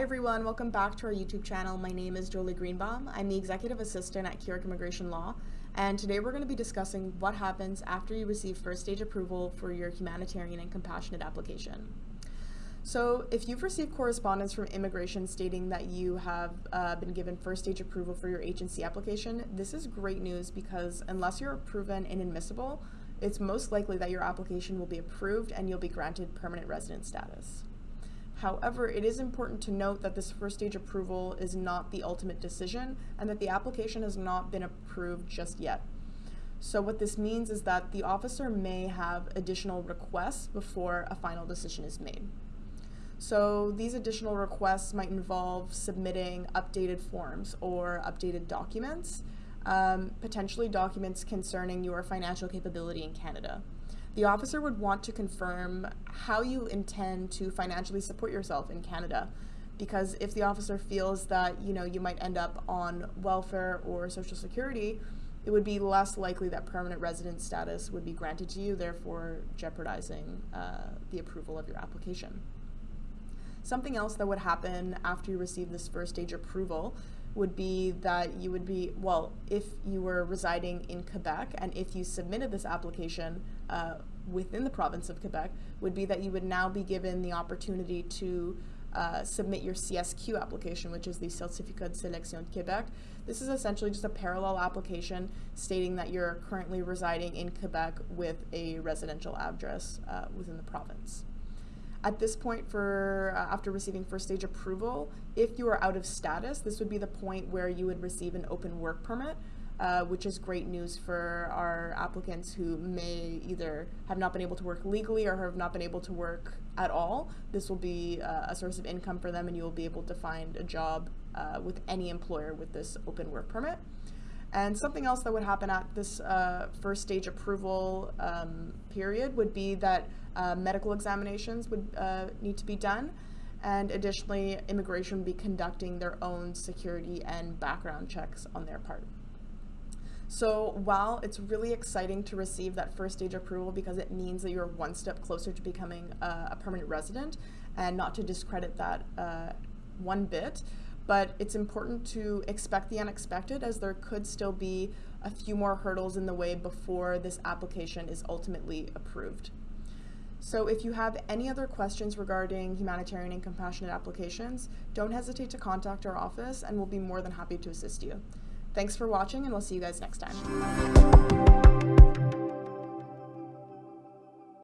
Hi everyone, welcome back to our YouTube channel. My name is Jolie Greenbaum. I'm the Executive Assistant at Keurig Immigration Law, and today we're going to be discussing what happens after you receive first stage approval for your humanitarian and compassionate application. So if you've received correspondence from immigration stating that you have uh, been given first stage approval for your H&C application, this is great news because unless you're proven inadmissible, it's most likely that your application will be approved and you'll be granted permanent resident status. However, it is important to note that this first stage approval is not the ultimate decision and that the application has not been approved just yet. So what this means is that the officer may have additional requests before a final decision is made. So these additional requests might involve submitting updated forms or updated documents, um, potentially documents concerning your financial capability in Canada. The officer would want to confirm how you intend to financially support yourself in Canada because if the officer feels that you know you might end up on welfare or social security, it would be less likely that permanent resident status would be granted to you, therefore jeopardizing uh, the approval of your application. Something else that would happen after you receive this first stage approval would be that you would be, well, if you were residing in Quebec and if you submitted this application uh, within the province of Quebec, would be that you would now be given the opportunity to uh, submit your CSQ application, which is the Certificat de Sélection de Québec. This is essentially just a parallel application stating that you're currently residing in Quebec with a residential address uh, within the province. At this point, for uh, after receiving first stage approval, if you are out of status, this would be the point where you would receive an open work permit, uh, which is great news for our applicants who may either have not been able to work legally or have not been able to work at all. This will be uh, a source of income for them and you will be able to find a job uh, with any employer with this open work permit. And something else that would happen at this uh, first stage approval um, period would be that uh, medical examinations would uh, need to be done. And additionally, immigration would be conducting their own security and background checks on their part. So while it's really exciting to receive that first stage approval because it means that you're one step closer to becoming a, a permanent resident and not to discredit that uh, one bit, but it's important to expect the unexpected as there could still be a few more hurdles in the way before this application is ultimately approved. So if you have any other questions regarding humanitarian and compassionate applications, don't hesitate to contact our office and we'll be more than happy to assist you. Thanks for watching and we'll see you guys next time.